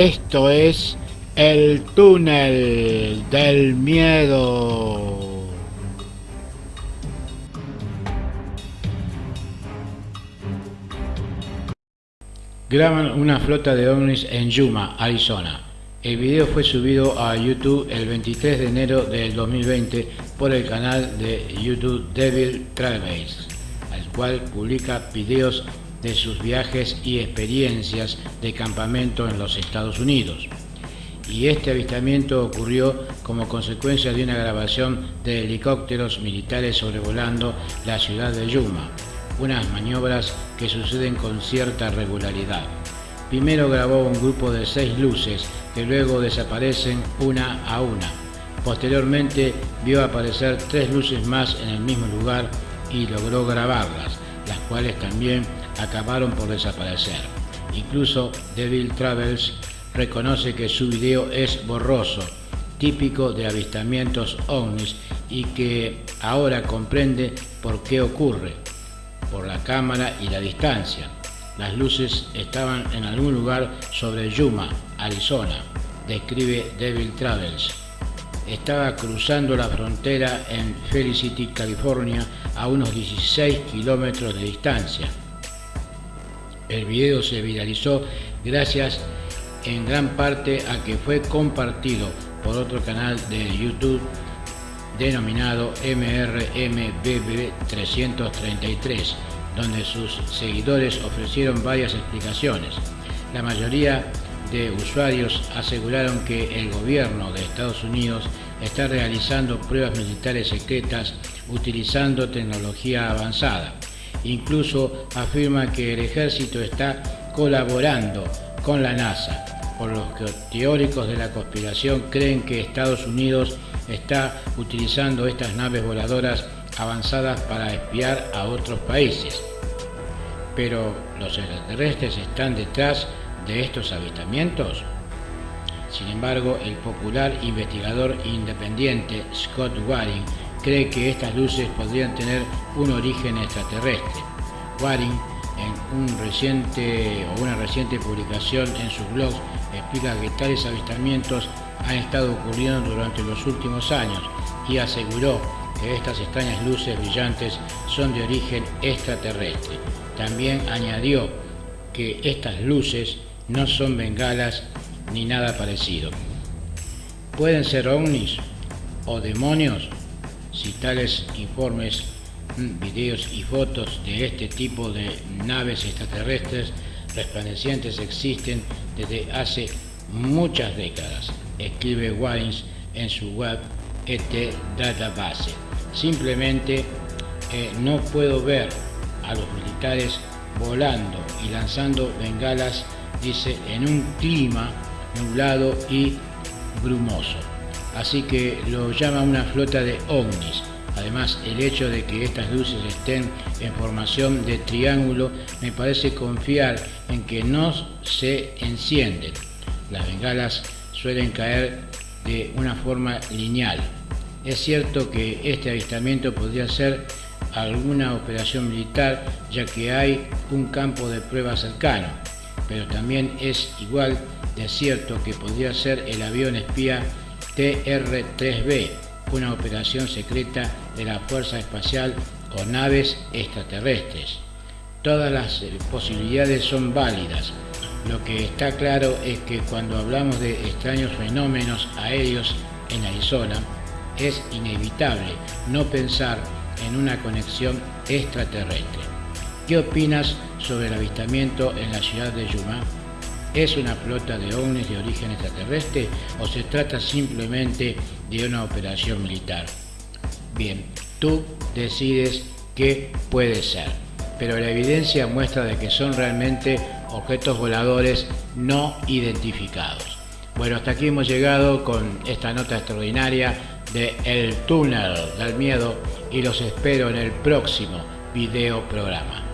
Esto es el túnel del miedo. Graban una flota de ovnis en Yuma, Arizona. El video fue subido a YouTube el 23 de enero del 2020 por el canal de YouTube Devil Travels, al cual publica videos de sus viajes y experiencias de campamento en los Estados Unidos. Y este avistamiento ocurrió como consecuencia de una grabación de helicópteros militares sobrevolando la ciudad de Yuma, unas maniobras que suceden con cierta regularidad. Primero grabó un grupo de seis luces que luego desaparecen una a una. Posteriormente vio aparecer tres luces más en el mismo lugar y logró grabarlas, las cuales también acabaron por desaparecer. Incluso Devil Travels reconoce que su video es borroso, típico de avistamientos ovnis y que ahora comprende por qué ocurre, por la cámara y la distancia. Las luces estaban en algún lugar sobre Yuma, Arizona, describe Devil Travels. Estaba cruzando la frontera en Felicity, California, a unos 16 kilómetros de distancia. El video se viralizó gracias en gran parte a que fue compartido por otro canal de YouTube denominado MRMBB333, donde sus seguidores ofrecieron varias explicaciones. La mayoría de usuarios aseguraron que el gobierno de Estados Unidos está realizando pruebas militares secretas utilizando tecnología avanzada. Incluso afirma que el ejército está colaborando con la NASA, por lo que teóricos de la conspiración creen que Estados Unidos está utilizando estas naves voladoras avanzadas para espiar a otros países. Pero los extraterrestres están detrás de estos avistamientos. Sin embargo, el popular investigador independiente Scott Waring cree que estas luces podrían tener un origen extraterrestre. Waring, en una reciente publicación en su blog, explica que tales avistamientos han estado ocurriendo durante los últimos años y aseguró que estas extrañas luces brillantes son de origen extraterrestre. También añadió que estas luces no son bengalas ni nada parecido. Pueden ser ovnis o demonios si tales informes, mm, videos y fotos de este tipo de naves extraterrestres resplandecientes existen desde hace muchas décadas, escribe Wines en su web ET Database. Simplemente eh, no puedo ver a los militares volando y lanzando bengalas, dice, en un clima nublado y brumoso. Así que lo llama una flota de ovnis. Además, el hecho de que estas luces estén en formación de triángulo me parece confiar en que no se encienden. Las bengalas suelen caer de una forma lineal. Es cierto que este avistamiento podría ser alguna operación militar ya que hay un campo de prueba cercano, pero también es igual de cierto que podría ser el avión espía TR-3B, una operación secreta de la Fuerza Espacial o naves extraterrestres. Todas las eh, posibilidades son válidas. Lo que está claro es que cuando hablamos de extraños fenómenos aéreos en Arizona, es inevitable no pensar en una conexión extraterrestre. ¿Qué opinas sobre el avistamiento en la ciudad de Yuma? ¿Es una flota de ovnis de origen extraterrestre o se trata simplemente de una operación militar? Bien, tú decides qué puede ser, pero la evidencia muestra de que son realmente objetos voladores no identificados. Bueno, hasta aquí hemos llegado con esta nota extraordinaria de El túnel del miedo y los espero en el próximo video programa.